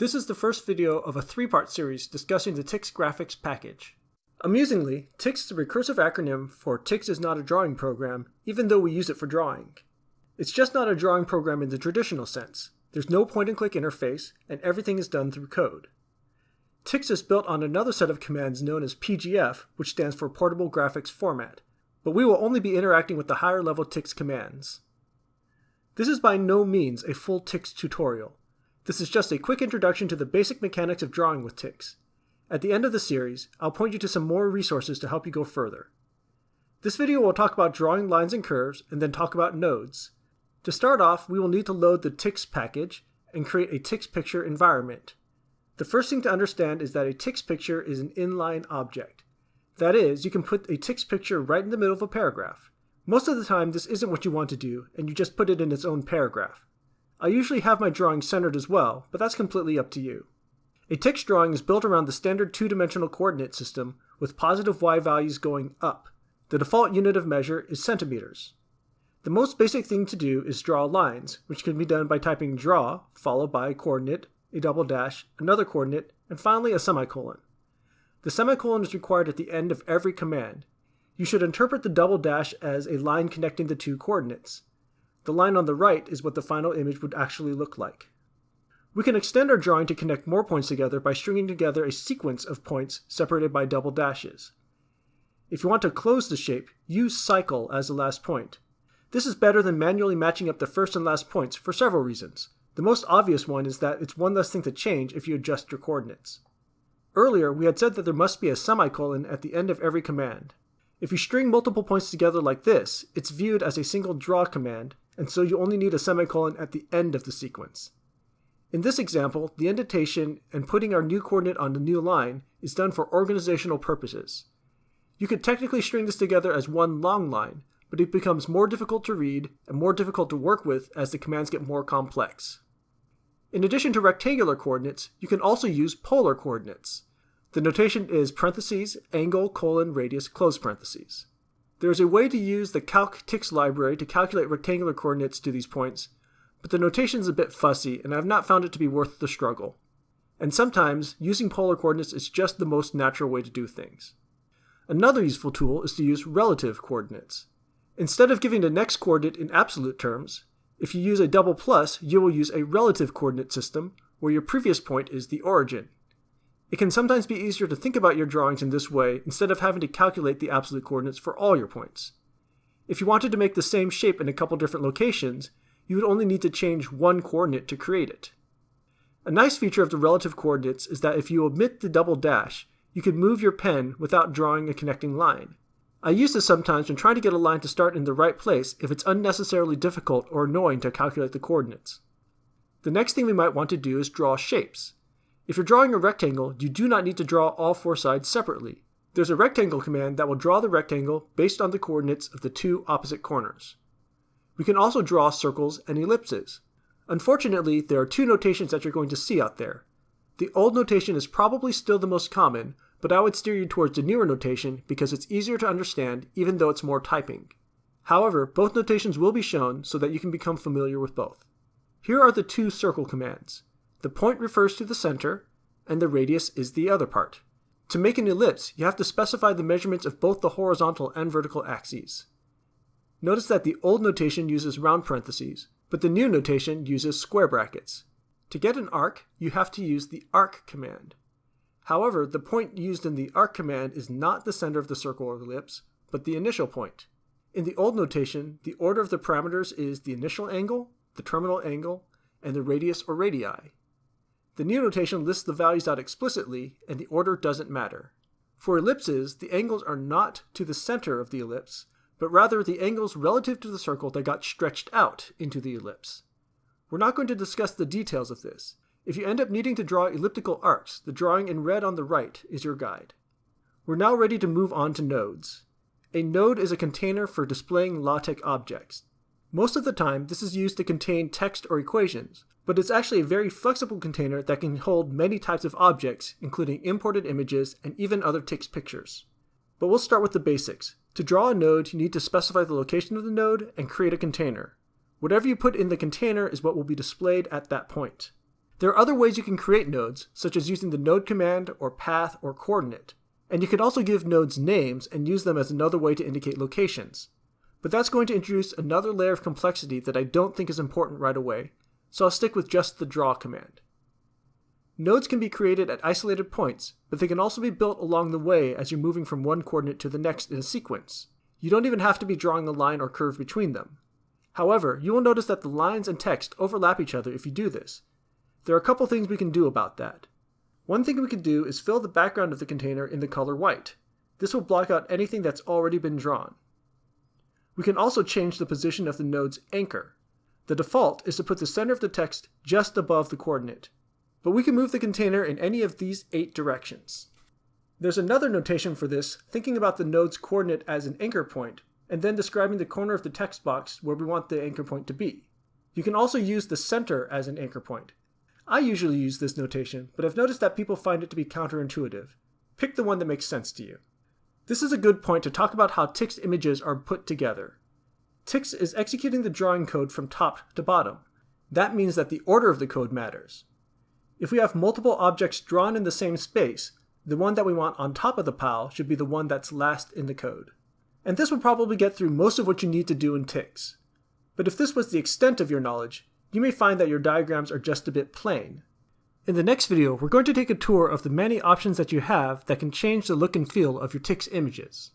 This is the first video of a three-part series discussing the TikZ graphics package. Amusingly, TikZ is a recursive acronym for TikZ is not a drawing program, even though we use it for drawing. It's just not a drawing program in the traditional sense. There's no point-and-click interface, and everything is done through code. TikZ is built on another set of commands known as PGF, which stands for Portable Graphics Format, but we will only be interacting with the higher level TikZ commands. This is by no means a full TikZ tutorial. This is just a quick introduction to the basic mechanics of drawing with TikZ. At the end of the series, I'll point you to some more resources to help you go further. This video will talk about drawing lines and curves, and then talk about nodes. To start off, we will need to load the TikZ package and create a TikZ picture environment. The first thing to understand is that a TikZ picture is an inline object. That is, you can put a TikZ picture right in the middle of a paragraph. Most of the time, this isn't what you want to do, and you just put it in its own paragraph. I usually have my drawing centered as well, but that's completely up to you. A TikZ drawing is built around the standard two-dimensional coordinate system with positive y values going up. The default unit of measure is centimeters. The most basic thing to do is draw lines, which can be done by typing draw, followed by a coordinate, a double dash, another coordinate, and finally a semicolon. The semicolon is required at the end of every command. You should interpret the double dash as a line connecting the two coordinates. The line on the right is what the final image would actually look like. We can extend our drawing to connect more points together by stringing together a sequence of points separated by double dashes. If you want to close the shape, use cycle as the last point. This is better than manually matching up the first and last points for several reasons. The most obvious one is that it's one less thing to change if you adjust your coordinates. Earlier, we had said that there must be a semicolon at the end of every command. If you string multiple points together like this, it's viewed as a single draw command, and so you only need a semicolon at the end of the sequence. In this example, the indentation and putting our new coordinate on the new line is done for organizational purposes. You could technically string this together as one long line, but it becomes more difficult to read and more difficult to work with as the commands get more complex. In addition to rectangular coordinates, you can also use polar coordinates. The notation is parentheses, angle, colon, radius, close parentheses. There is a way to use the calc.TikZ library to calculate rectangular coordinates to these points, but the notation is a bit fussy and I have not found it to be worth the struggle. And sometimes, using polar coordinates is just the most natural way to do things. Another useful tool is to use relative coordinates. Instead of giving the next coordinate in absolute terms, if you use a double plus, you will use a relative coordinate system where your previous point is the origin. It can sometimes be easier to think about your drawings in this way instead of having to calculate the absolute coordinates for all your points. If you wanted to make the same shape in a couple different locations, you would only need to change one coordinate to create it. A nice feature of the relative coordinates is that if you omit the double dash, you can move your pen without drawing a connecting line. I use this sometimes when trying to get a line to start in the right place if it's unnecessarily difficult or annoying to calculate the coordinates. The next thing we might want to do is draw shapes. If you're drawing a rectangle, you do not need to draw all four sides separately. There's a rectangle command that will draw the rectangle based on the coordinates of the two opposite corners. We can also draw circles and ellipses. Unfortunately, there are two notations that you're going to see out there. The old notation is probably still the most common, but I would steer you towards the newer notation because it's easier to understand even though it's more typing. However, both notations will be shown so that you can become familiar with both. Here are the two circle commands. The point refers to the center, and the radius is the other part. To make an ellipse, you have to specify the measurements of both the horizontal and vertical axes. Notice that the old notation uses round parentheses, but the new notation uses square brackets. To get an arc, you have to use the arc command. However, the point used in the arc command is not the center of the circle or ellipse, but the initial point. In the old notation, the order of the parameters is the initial angle, the terminal angle, and the radius or radii. The new notation lists the values out explicitly, and the order doesn't matter. For ellipses, the angles are not to the center of the ellipse, but rather the angles relative to the circle that got stretched out into the ellipse. We're not going to discuss the details of this. If you end up needing to draw elliptical arcs, the drawing in red on the right is your guide. We're now ready to move on to nodes. A node is a container for displaying LaTeX objects. Most of the time, this is used to contain text or equations, but it's actually a very flexible container that can hold many types of objects, including imported images and even other TikZ pictures. But we'll start with the basics. To draw a node, you need to specify the location of the node and create a container. Whatever you put in the container is what will be displayed at that point. There are other ways you can create nodes, such as using the node command or path or coordinate. And you can also give nodes names and use them as another way to indicate locations. But that's going to introduce another layer of complexity that I don't think is important right away, so I'll stick with just the draw command. Nodes can be created at isolated points, but they can also be built along the way as you're moving from one coordinate to the next in a sequence. You don't even have to be drawing a line or curve between them. However, you will notice that the lines and text overlap each other if you do this. There are a couple things we can do about that. One thing we can do is fill the background of the container in the color white. This will block out anything that's already been drawn. We can also change the position of the node's anchor. The default is to put the center of the text just above the coordinate, but we can move the container in any of these eight directions. There's another notation for this, thinking about the node's coordinate as an anchor point, and then describing the corner of the text box where we want the anchor point to be. You can also use the center as an anchor point. I usually use this notation, but I've noticed that people find it to be counterintuitive. Pick the one that makes sense to you. This is a good point to talk about how TikZ images are put together. TikZ is executing the drawing code from top to bottom. That means that the order of the code matters. If we have multiple objects drawn in the same space, the one that we want on top of the pile should be the one that's last in the code. And this will probably get through most of what you need to do in TikZ. But if this was the extent of your knowledge, you may find that your diagrams are just a bit plain. In the next video, we're going to take a tour of the many options that you have that can change the look and feel of your TikZ images.